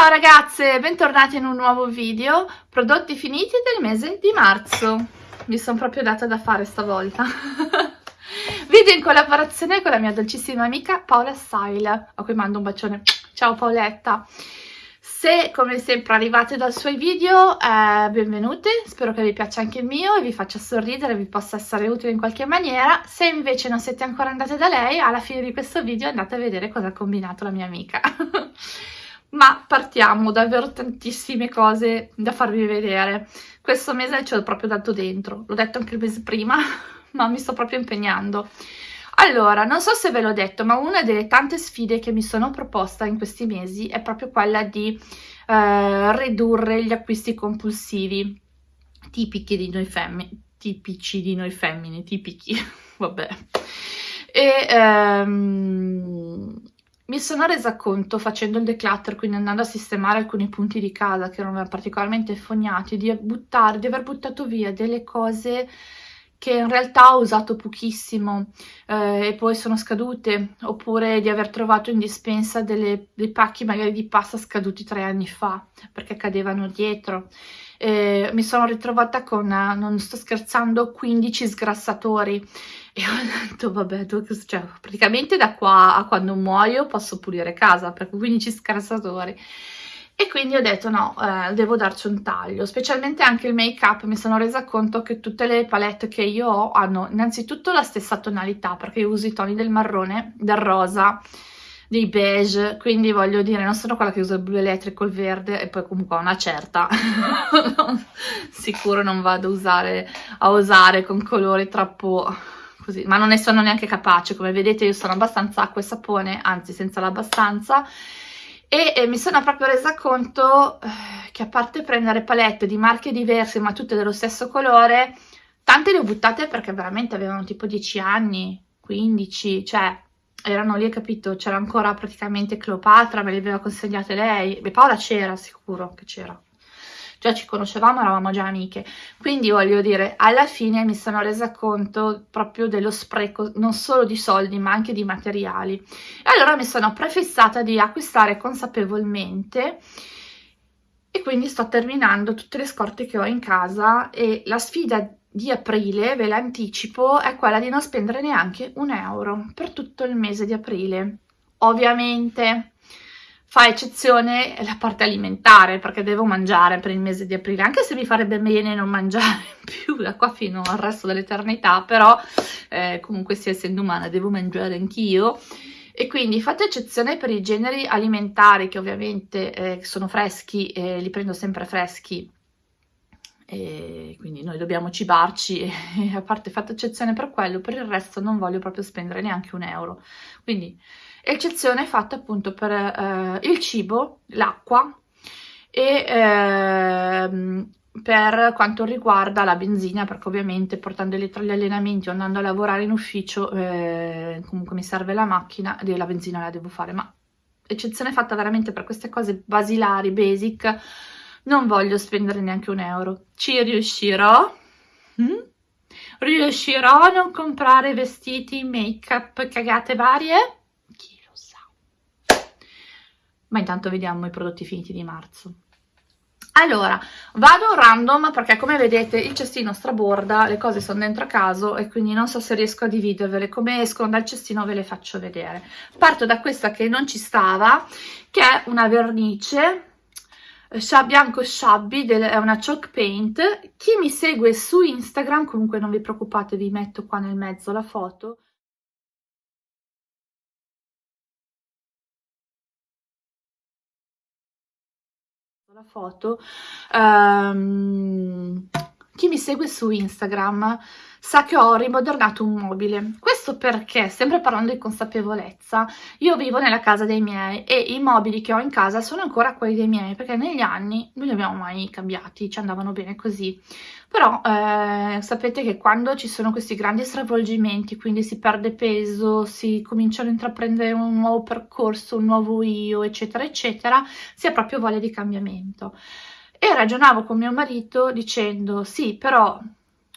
Ciao ragazze, bentornati in un nuovo video, prodotti finiti del mese di marzo. Mi sono proprio data da fare stavolta. video in collaborazione con la mia dolcissima amica Paola Style, a cui mando un bacione. Ciao Paoletta. Se come sempre arrivate dai suoi video, eh, benvenute, spero che vi piaccia anche il mio e vi faccia sorridere, vi possa essere utile in qualche maniera. Se invece non siete ancora andate da lei, alla fine di questo video andate a vedere cosa ha combinato la mia amica. Ma partiamo, davvero tantissime cose da farvi vedere. Questo mese ci ho proprio dato dentro, l'ho detto anche il mese prima, ma mi sto proprio impegnando. Allora, non so se ve l'ho detto, ma una delle tante sfide che mi sono proposta in questi mesi è proprio quella di eh, ridurre gli acquisti compulsivi tipici di noi femmine, tipici di noi femmine, tipici, vabbè. E ehm, mi sono resa conto facendo il declutter, quindi andando a sistemare alcuni punti di casa che erano particolarmente fognati, di buttare, di aver buttato via delle cose che in realtà ho usato pochissimo eh, e poi sono scadute, oppure di aver trovato in dispensa delle, dei pacchi magari di pasta scaduti tre anni fa, perché cadevano dietro. Eh, mi sono ritrovata con, non sto scherzando, 15 sgrassatori e ho detto vabbè, cioè, praticamente da qua a quando muoio posso pulire casa, perché 15 sgrassatori e quindi ho detto no, eh, devo darci un taglio, specialmente anche il make up, mi sono resa conto che tutte le palette che io ho hanno innanzitutto la stessa tonalità, perché io uso i toni del marrone, del rosa, dei beige, quindi voglio dire, non sono quella che usa il blu elettrico, il verde, e poi comunque ho una certa, sicuro non vado a usare, a usare con colori troppo così, ma non ne sono neanche capace, come vedete io sono abbastanza acqua e sapone, anzi senza l'abbastanza, e, e mi sono proprio resa conto eh, che a parte prendere palette di marche diverse ma tutte dello stesso colore, tante le ho buttate perché veramente avevano tipo 10 anni, 15, cioè erano lì, capito? C'era ancora praticamente Cleopatra, me le aveva consegnate lei, e Paola c'era sicuro che c'era già ci conoscevamo, eravamo già amiche. Quindi voglio dire, alla fine mi sono resa conto proprio dello spreco non solo di soldi ma anche di materiali. E allora mi sono prefissata di acquistare consapevolmente e quindi sto terminando tutte le scorte che ho in casa e la sfida di aprile, ve l'anticipo, è quella di non spendere neanche un euro per tutto il mese di aprile. Ovviamente fa eccezione la parte alimentare perché devo mangiare per il mese di aprile anche se mi farebbe bene non mangiare più da qua fino al resto dell'eternità però eh, comunque sia essendo umana devo mangiare anch'io. E quindi fate eccezione per i generi alimentari che ovviamente eh, sono freschi e li prendo sempre freschi e quindi noi dobbiamo cibarci e a parte fate eccezione per quello per il resto non voglio proprio spendere neanche un euro. Quindi eccezione fatta appunto per eh, il cibo, l'acqua e eh, per quanto riguarda la benzina perché ovviamente portandoli tra gli allenamenti o andando a lavorare in ufficio eh, comunque mi serve la macchina e la benzina la devo fare ma eccezione fatta veramente per queste cose basilari, basic non voglio spendere neanche un euro ci riuscirò mm? riuscirò a non comprare vestiti, make up, cagate varie? Ma intanto vediamo i prodotti finiti di marzo. Allora, vado random perché come vedete il cestino straborda, le cose sono dentro a caso e quindi non so se riesco a dividervele, come escono dal cestino ve le faccio vedere. Parto da questa che non ci stava, che è una vernice bianco shabby, è una chalk paint. Chi mi segue su Instagram, comunque non vi preoccupate, vi metto qua nel mezzo la foto, la foto. Um, chi mi segue su Instagram sa che ho rimodernato un mobile. Questo perché, sempre parlando di consapevolezza, io vivo nella casa dei miei e i mobili che ho in casa sono ancora quelli dei miei, perché negli anni non li abbiamo mai cambiati, ci andavano bene così. Però eh, sapete che quando ci sono questi grandi stravolgimenti, quindi si perde peso, si cominciano a intraprendere un nuovo percorso, un nuovo io, eccetera, eccetera, si ha proprio voglia di cambiamento. E ragionavo con mio marito dicendo, sì, però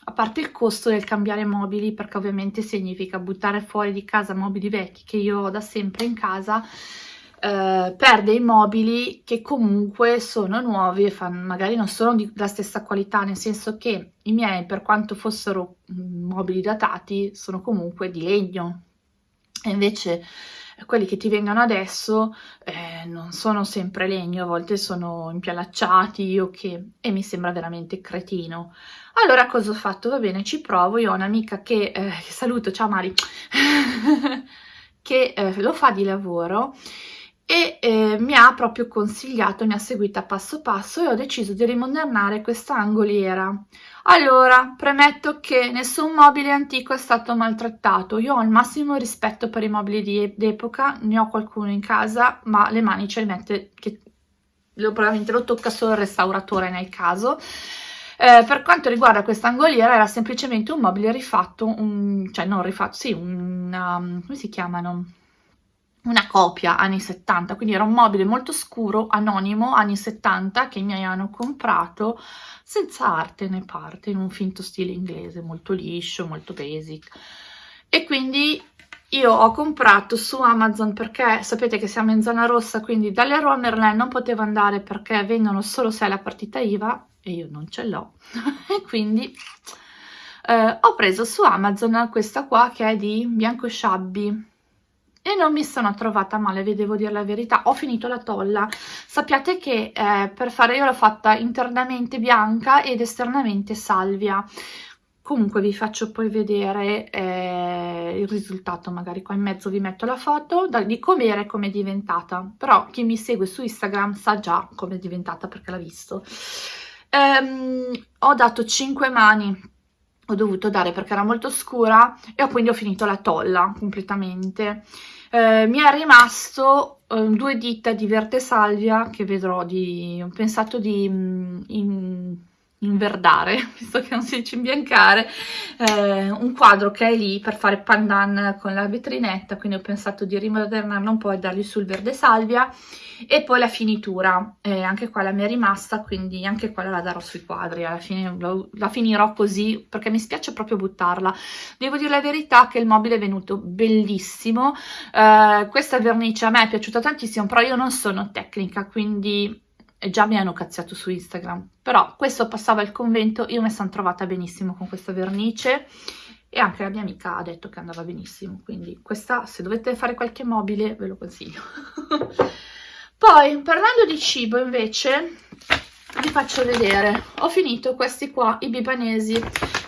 a parte il costo del cambiare mobili, perché ovviamente significa buttare fuori di casa mobili vecchi che io ho da sempre in casa, eh, per dei mobili che comunque sono nuovi e fanno, magari non sono della stessa qualità, nel senso che i miei, per quanto fossero mm, mobili datati, sono comunque di legno. E invece quelli che ti vengono adesso eh, non sono sempre legno, a volte sono impialacciati o che, e mi sembra veramente cretino. Allora cosa ho fatto? Va bene, ci provo, io ho un'amica che, eh, saluto, ciao Mari, che eh, lo fa di lavoro e eh, mi ha proprio consigliato, mi ha seguita passo passo e ho deciso di rimodernare questa angoliera. Allora, premetto che nessun mobile antico è stato maltrattato, io ho il massimo rispetto per i mobili d'epoca, ne ho qualcuno in casa, ma le mani ce le mette, che lo, probabilmente lo tocca solo il restauratore nel caso. Eh, per quanto riguarda questa angoliera era semplicemente un mobile rifatto, un, cioè non rifatto, sì, una, come si chiamano? Una copia anni 70, quindi era un mobile molto scuro, anonimo, anni 70, che mi hanno comprato senza arte né parte, in un finto stile inglese, molto liscio, molto basic. E quindi io ho comprato su Amazon perché sapete che siamo in zona rossa, quindi dalle Roi Merlin non potevo andare perché vendono solo se la partita IVA e io non ce l'ho. e quindi eh, ho preso su Amazon questa qua che è di Bianco Sciabbi e non mi sono trovata male, vi devo dire la verità. Ho finito la tolla. Sappiate che eh, per fare io l'ho fatta internamente bianca ed esternamente salvia. Comunque vi faccio poi vedere eh, il risultato, magari qua in mezzo vi metto la foto da, di com'era e come è diventata. Però chi mi segue su Instagram sa già come è diventata perché l'ha visto. Ehm, ho dato 5 mani ho dovuto dare perché era molto scura e ho quindi ho finito la tolla completamente. Eh, mi è rimasto eh, due dita di verde salvia che vedrò di... ho pensato di mm, in, inverdare, visto che non si dice imbiancare, eh, un quadro che è lì per fare pandan con la vetrinetta, quindi ho pensato di rimodernarlo un po' e dargli sul verde salvia e poi la finitura, eh, anche qua la mi è rimasta, quindi anche quella la darò sui quadri, alla fine lo, la finirò così perché mi spiace proprio buttarla. Devo dire la verità che il mobile è venuto bellissimo, eh, questa vernice a me è piaciuta tantissimo, però io non sono tecnica, quindi già mi hanno cazziato su Instagram, però questo passava il convento, io mi sono trovata benissimo con questa vernice e anche la mia amica ha detto che andava benissimo, quindi questa se dovete fare qualche mobile ve lo consiglio. Poi, parlando di cibo invece, vi faccio vedere, ho finito questi qua, i bibanesi,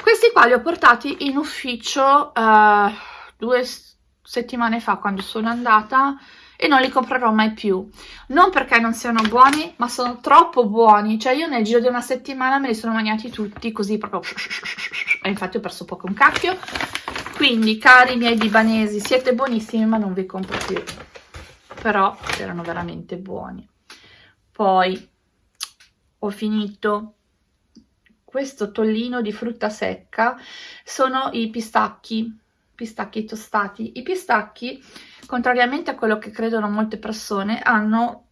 questi qua li ho portati in ufficio uh, due settimane fa quando sono andata e non li comprerò mai più. Non perché non siano buoni ma sono troppo buoni. Cioè io nel giro di una settimana me li sono mangiati tutti così proprio e infatti ho perso poco un cacchio. Quindi cari miei libanesi siete buonissimi ma non vi compro più. Però erano veramente buoni. Poi ho finito. Questo tollino di frutta secca sono i pistacchi pistacchi tostati i pistacchi contrariamente a quello che credono molte persone, hanno,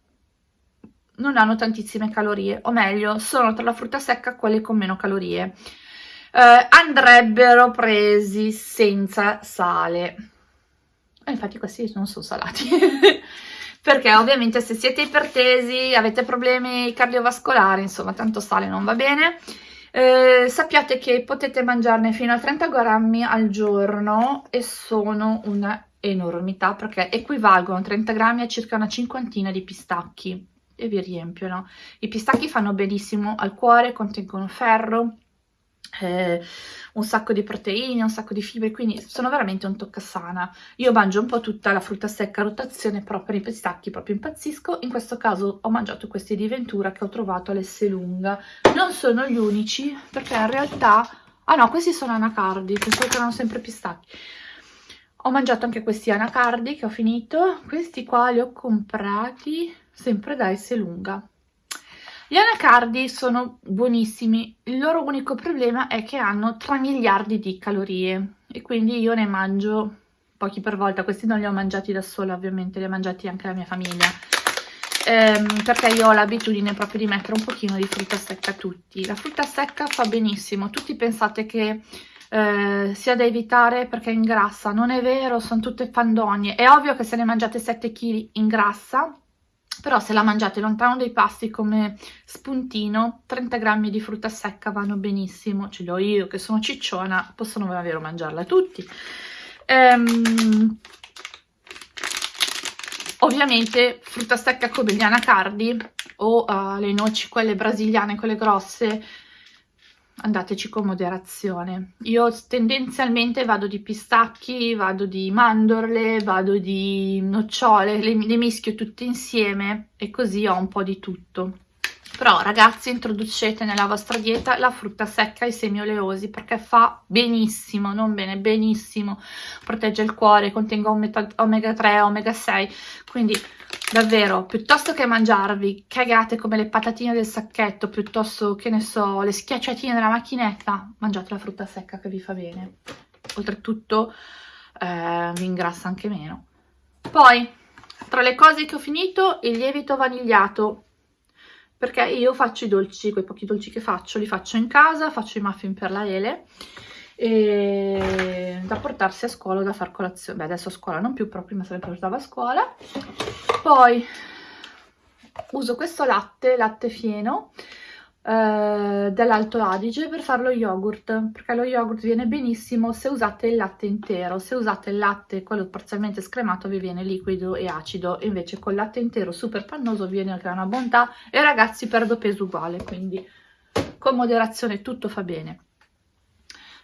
non hanno tantissime calorie, o meglio, sono tra la frutta secca quelle con meno calorie. Eh, andrebbero presi senza sale. E infatti questi non sono salati. Perché ovviamente se siete ipertesi, avete problemi cardiovascolari, insomma, tanto sale non va bene. Eh, sappiate che potete mangiarne fino a 30 grammi al giorno e sono una enormità perché equivalgono 30 grammi a circa una cinquantina di pistacchi e vi riempiono. I pistacchi fanno benissimo al cuore, contengono ferro, eh, un sacco di proteine, un sacco di fibre, quindi sono veramente un toccasana. Io mangio un po' tutta la frutta secca a rotazione, però per i pistacchi proprio impazzisco. In questo caso ho mangiato questi di Ventura che ho trovato all'Esselunga. Non sono gli unici, perché in realtà... Ah no, questi sono anacardi, pensavo che erano sempre pistacchi ho mangiato anche questi anacardi che ho finito questi qua li ho comprati sempre da Esselunga gli anacardi sono buonissimi. Il loro unico problema è che hanno 3 miliardi di calorie e quindi io ne mangio pochi per volta. Questi non li ho mangiati da sola ovviamente li ha mangiati anche la mia famiglia. Ehm, perché io ho l'abitudine proprio di mettere un pochino di frutta secca a tutti. La frutta secca fa benissimo. Tutti pensate che eh, sia da evitare perché ingrassa, non è vero, sono tutte fandonie, è ovvio che se ne mangiate 7 kg ingrassa, però se la mangiate lontano dai pasti come spuntino 30 grammi di frutta secca vanno benissimo. Ce li ho io che sono cicciona possono davvero mangiarla tutti. Ehm, ovviamente frutta secca come gli anacardi o uh, le noci quelle brasiliane quelle grosse andateci con moderazione. Io tendenzialmente vado di pistacchi, vado di mandorle, vado di nocciole, le, le mischio tutte insieme e così ho un po' di tutto. Però ragazzi introducete nella vostra dieta la frutta secca e i semi oleosi perché fa benissimo, non bene, benissimo, protegge il cuore, contenga omega 3, omega 6, quindi davvero, piuttosto che mangiarvi cagate come le patatine del sacchetto, piuttosto che ne so, le schiacciatine della macchinetta, mangiate la frutta secca che vi fa bene. Oltretutto eh, vi ingrassa anche meno. Poi, tra le cose che ho finito, il lievito vanigliato, perché io faccio i dolci, quei pochi dolci che faccio, li faccio in casa, faccio i muffin per la Ele, e da portarsi a scuola da far colazione. Beh adesso a scuola non più però prima se le portava a scuola. Poi uso questo latte latte fieno eh, dell'Alto Adige per fare lo yogurt perché lo yogurt viene benissimo se usate il latte intero. Se usate il latte quello parzialmente scremato vi viene liquido e acido invece col latte intero super pannoso viene anche una bontà e ragazzi perdo peso uguale quindi con moderazione tutto fa bene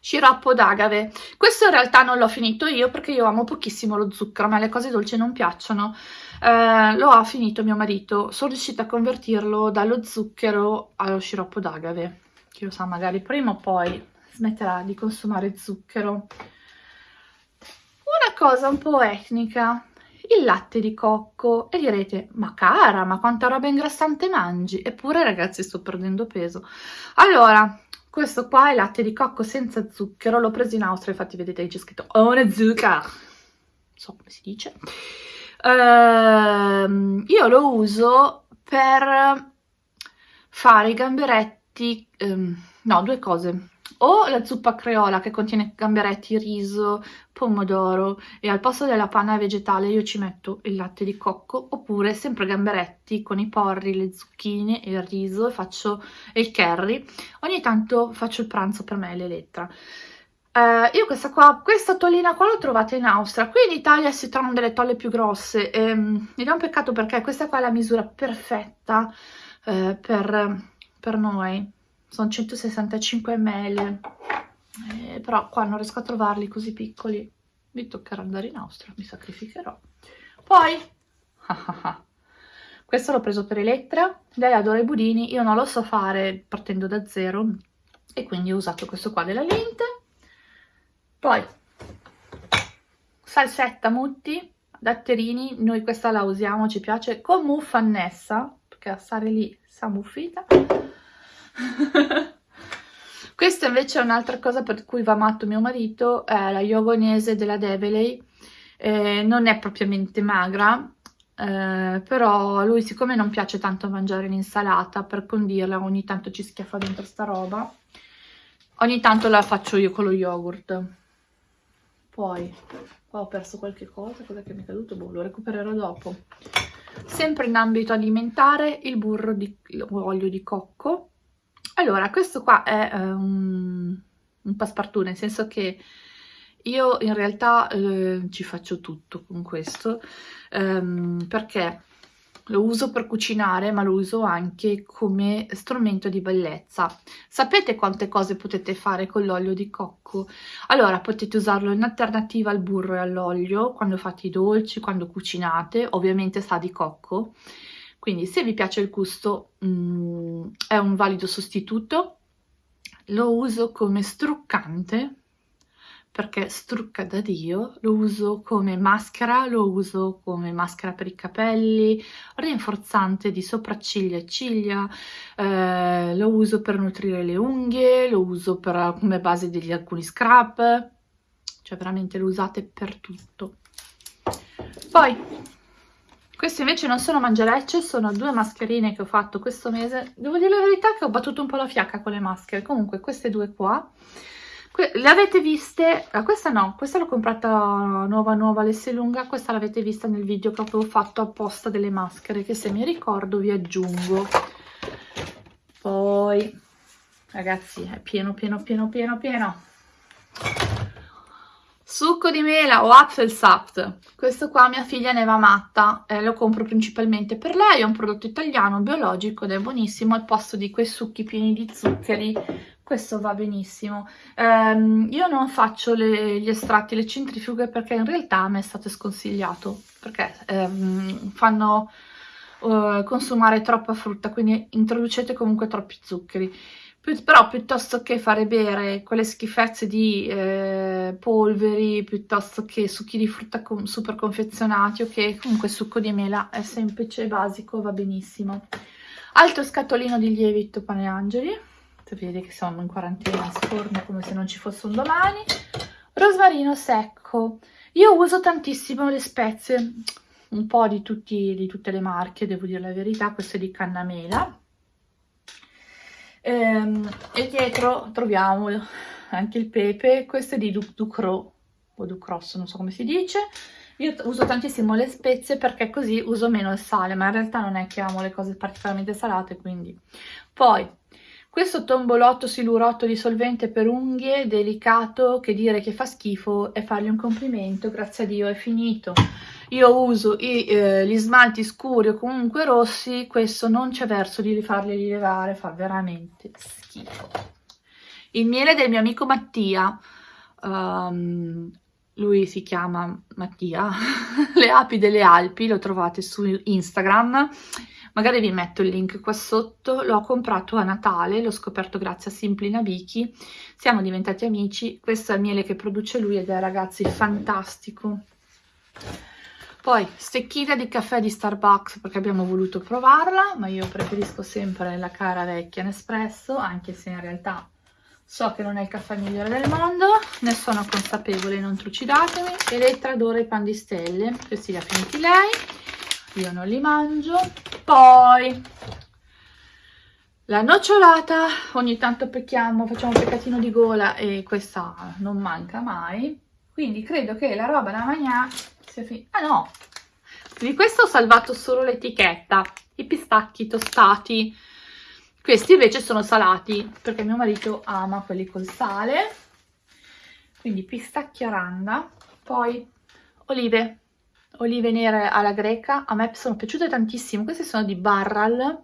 sciroppo d'agave. Questo in realtà non l'ho finito io perché io amo pochissimo lo zucchero, a me le cose dolci non piacciono. Eh, lo ha finito mio marito, sono riuscita a convertirlo dallo zucchero allo sciroppo d'agave. Chi lo sa, magari prima o poi smetterà di consumare zucchero. Una cosa un po' etnica, il latte di cocco e direte ma cara ma quanta roba ingrassante mangi eppure ragazzi sto perdendo peso allora questo qua è latte di cocco senza zucchero, l'ho preso in Austria, infatti vedete c'è scritto Ohne Zucker, non so come si dice. Uh, io lo uso per fare i gamberetti, um, no, due cose o la zuppa creola che contiene gamberetti, riso, pomodoro e al posto della panna vegetale io ci metto il latte di cocco oppure sempre gamberetti con i porri, le zucchine e il riso e faccio il curry. Ogni tanto faccio il pranzo per me e l'Elettra. Uh, io questa qua, questa tollina qua l'ho trovata in Austria, qui in Italia si trovano delle tolle più grosse ehm, ed è un peccato perché questa qua è la misura perfetta uh, per, per noi sono 165 ml eh, però qua non riesco a trovarli così piccoli. Mi toccherà andare in Austria mi sacrificherò. Poi questo l'ho preso per Elettra lei adora i budini io non lo so fare partendo da zero. E quindi ho usato questo qua della lente poi salsetta mutti datterini noi questa la usiamo ci piace. Con muffa annessa perché a stare lì sa muffita Questa invece è un'altra cosa per cui va matto mio marito, è la yogonese della Develey, eh, non è propriamente magra, eh, però lui siccome non piace tanto mangiare l'insalata, per condirla ogni tanto ci schiaffa dentro sta roba, ogni tanto la faccio io con lo yogurt. Poi, ho perso qualche cosa, cosa che mi è caduto? Boh, lo recupererò dopo. Sempre in ambito alimentare, il burro di olio di cocco, allora, questo qua è un, un passepartout, nel senso che io in realtà eh, ci faccio tutto con questo, ehm, perché lo uso per cucinare, ma lo uso anche come strumento di bellezza. Sapete quante cose potete fare con l'olio di cocco? Allora, potete usarlo in alternativa al burro e all'olio, quando fate i dolci, quando cucinate, ovviamente sa di cocco, quindi se vi piace il gusto mh, mm, è un valido sostituto, lo uso come struccante perché strucca da Dio, lo uso come maschera, lo uso come maschera per i capelli, rinforzante di sopracciglia e ciglia, eh, lo uso per nutrire le unghie, lo uso per, come base degli alcuni scrub, cioè veramente lo usate per tutto. Poi queste invece non sono mangerecce, sono due mascherine che ho fatto questo mese. Devo dire la verità che ho battuto un po' la fiacca con le maschere. Comunque queste due qua le avete viste, ah, questa no, questa l'ho comprata nuova nuova lunga questa l'avete vista nel video che avevo fatto apposta delle maschere, che se mi ricordo vi aggiungo. Poi, ragazzi, è pieno, pieno, pieno, pieno, pieno. Succo di mela o Apfelsaft, questo qua mia figlia ne va matta, eh, lo compro principalmente per lei, è un prodotto italiano, biologico ed è buonissimo, al posto di quei succhi pieni di zuccheri, questo va benissimo. Um, io non faccio le, gli estratti, le centrifughe perché in realtà a me è stato sconsigliato, perché um, fanno uh, consumare troppa frutta, quindi introducete comunque troppi zuccheri. Però piuttosto che fare bere quelle schifezze di eh, polveri, piuttosto che succhi di frutta super confezionati, ok? Comunque succo di mela è semplice e basico, va benissimo. Altro scatolino di lievito pane angeli, sapete che siamo in quarantena, sforno come se non ci fosse un domani. Rosmarino secco. Io uso tantissimo le spezie, un po' di, tutti, di tutte le marche, devo dire la verità, questo è di cannamela ehm, e dietro troviamo anche il pepe, questo è di Ducro o Ducros, non so come si dice. Io uso tantissimo le spezie perché così uso meno il sale, ma in realtà non è che amo le cose particolarmente salate, quindi. Poi, questo tombolotto silurotto di solvente per unghie, delicato, che dire che fa schifo e fargli un complimento, grazie a Dio è finito io uso i, eh, gli smalti scuri o comunque rossi, questo non c'è verso di farli rilevare, fa veramente schifo. Il miele del mio amico Mattia, um, lui si chiama Mattia, le api delle Alpi, lo trovate su Instagram, magari vi metto il link qua sotto, l'ho comprato a Natale, l'ho scoperto grazie a Simply Nabiki, siamo diventati amici, questo è il miele che produce lui ed è ragazzi fantastico. Poi stecchina di caffè di Starbucks perché abbiamo voluto provarla, ma io preferisco sempre la cara vecchia Nespresso, anche se in realtà so che non è il caffè migliore del mondo, ne sono consapevole, non trucidatemi. Elettra adora i pan di stelle, questi li ha finiti lei, io non li mangio. Poi la nocciolata, ogni tanto pecchiamo, facciamo un peccatino di gola e questa non manca mai. Quindi credo che la roba da mangiare Ah no! Di questo ho salvato solo l'etichetta, i pistacchi tostati. Questi invece sono salati, perché mio marito ama quelli col sale. Quindi pistacchi aranda, poi olive, olive nere alla greca, a me sono piaciute tantissimo, queste sono di Barral,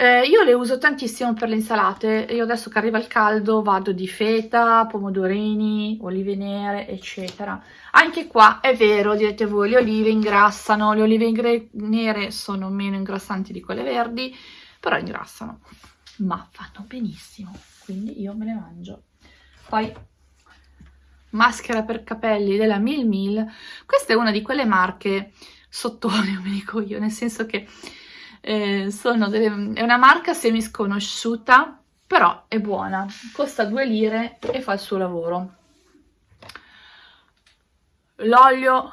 eh, io le uso tantissimo per le insalate, io adesso che arriva il caldo vado di feta, pomodorini, olive nere, eccetera. Anche qua è vero, direte voi, le olive ingrassano, le olive nere sono meno ingrassanti di quelle verdi, però ingrassano, ma fanno benissimo, quindi io me le mangio. Poi maschera per capelli della Mil Mil, questa è una di quelle marche sottone, mi dico io, nel senso che eh, delle, è una marca semi sconosciuta, però è buona, costa 2 lire e fa il suo lavoro. L'olio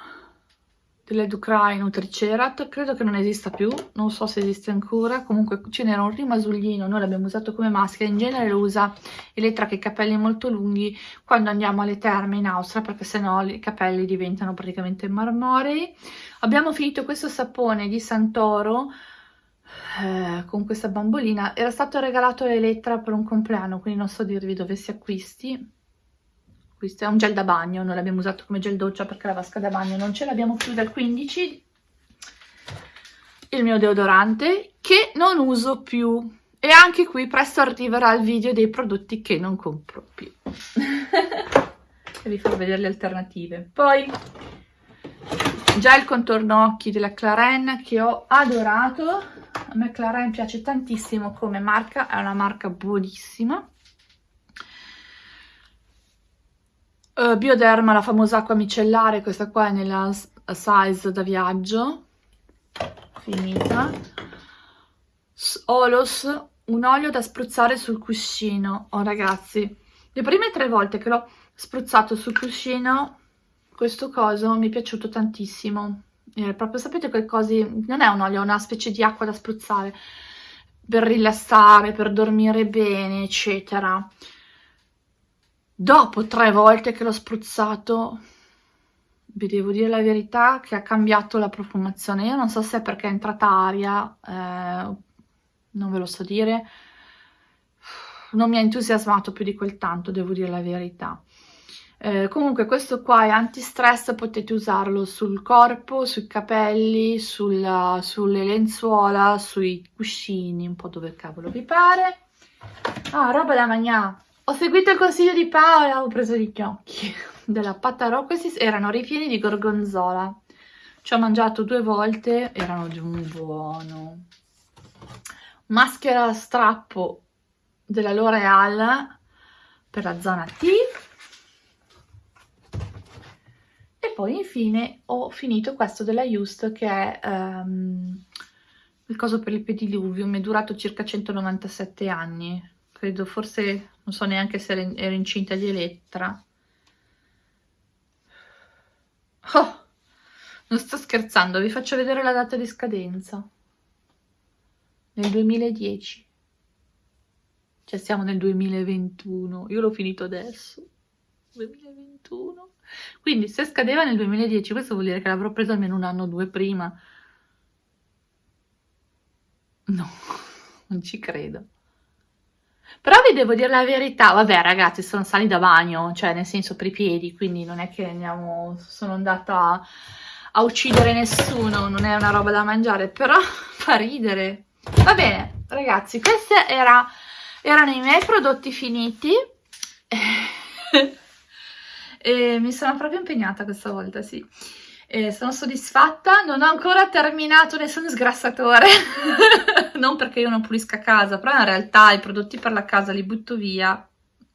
delle Ducrai Nutricerat, credo che non esista più, non so se esiste ancora, comunque ce n'era un rimasuglino, noi l'abbiamo usato come maschera, in genere lo usa Elettra che ha i capelli molto lunghi quando andiamo alle terme in Austria, perché sennò i capelli diventano praticamente marmorei. Abbiamo finito questo sapone di Santoro, eh, con questa bambolina. Era stato regalato a Elettra per un compleanno quindi non so dirvi dove si acquisti. Questo è un gel da bagno noi l'abbiamo usato come gel doccia perché la vasca da bagno non ce l'abbiamo più dal 15 il mio deodorante che non uso più. E anche qui presto arriverà il video dei prodotti che non compro più. E vi farò vedere le alternative. Poi già il contorno occhi della Claren che ho adorato a me Claren piace tantissimo come marca, è una marca buonissima. Uh, Bioderma, la famosa acqua micellare, questa qua è nella size da viaggio, finita. Olos, un olio da spruzzare sul cuscino. Oh ragazzi, le prime tre volte che l'ho spruzzato sul cuscino, questo coso mi è piaciuto tantissimo eh, proprio sapete quei cosi, non è un olio, è una specie di acqua da spruzzare per rilassare, per dormire bene, eccetera. dopo tre volte che l'ho spruzzato vi devo dire la verità che ha cambiato la profumazione. Io non so se è perché è entrata aria eh, non ve lo so dire. Non mi ha entusiasmato più di quel tanto devo dire la verità eh, comunque questo qua è anti-stress, potete usarlo sul corpo, sui capelli, sulla, sulle lenzuola, sui cuscini, un po' dove cavolo vi pare. Ah, roba da mangiare. Ho seguito il consiglio di Paola, ho preso gli gnocchi della Patarò, questi erano ripieni di gorgonzola. Ci ho mangiato due volte, erano di un buono. Maschera strappo della L'Oreal per la zona T poi infine ho finito questo della Just che è um, il coso per il pediluvio, mi è durato circa 197 anni, credo forse, non so neanche se ero incinta di Elettra. Oh, non sto scherzando, vi faccio vedere la data di scadenza. Nel 2010. Cioè siamo nel 2021, io l'ho finito adesso. 2021. Quindi se scadeva nel 2010, questo vuol dire che l'avrò preso almeno un anno o due prima. No, non ci credo. Però vi devo dire la verità, vabbè ragazzi, sono sali da bagno, cioè nel senso per i piedi, quindi non è che andiamo, sono andata a uccidere nessuno, non è una roba da mangiare, però fa ridere. Va bene, ragazzi, questi era, erano i miei prodotti finiti. e mi sono proprio impegnata questa volta, sì. E sono soddisfatta, non ho ancora terminato nessun sgrassatore, non perché io non pulisca casa, però in realtà i prodotti per la casa li butto via,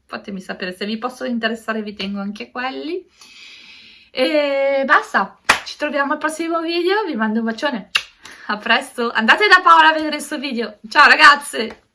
fatemi sapere se vi possono interessare, vi tengo anche quelli. E basta, ci troviamo al prossimo video, vi mando un bacione, a presto, andate da Paola a vedere il suo video, ciao ragazze!